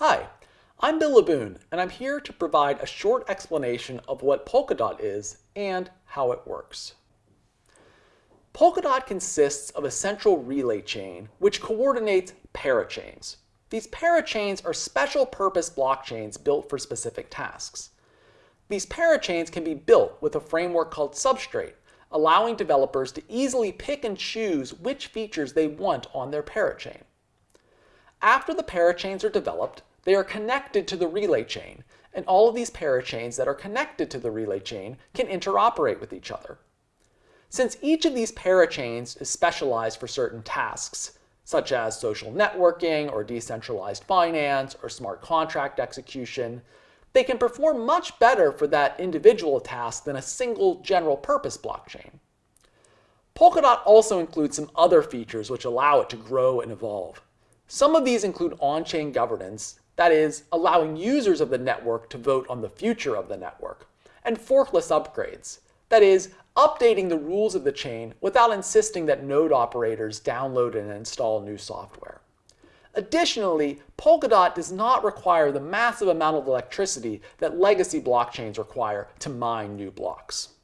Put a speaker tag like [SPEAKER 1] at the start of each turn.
[SPEAKER 1] Hi, I'm Bill Laboon, and I'm here to provide a short explanation of what Polkadot is and how it works. Polkadot consists of a central relay chain which coordinates parachains. These parachains are special purpose blockchains built for specific tasks. These parachains can be built with a framework called Substrate, allowing developers to easily pick and choose which features they want on their parachain. After the parachains are developed, they are connected to the relay chain, and all of these parachains that are connected to the relay chain can interoperate with each other. Since each of these parachains is specialized for certain tasks, such as social networking or decentralized finance or smart contract execution, they can perform much better for that individual task than a single general purpose blockchain. Polkadot also includes some other features which allow it to grow and evolve. Some of these include on-chain governance that is, allowing users of the network to vote on the future of the network, and forkless upgrades, that is, updating the rules of the chain without insisting that node operators download and install new software. Additionally, Polkadot does not require the massive amount of electricity that legacy blockchains require to mine new blocks.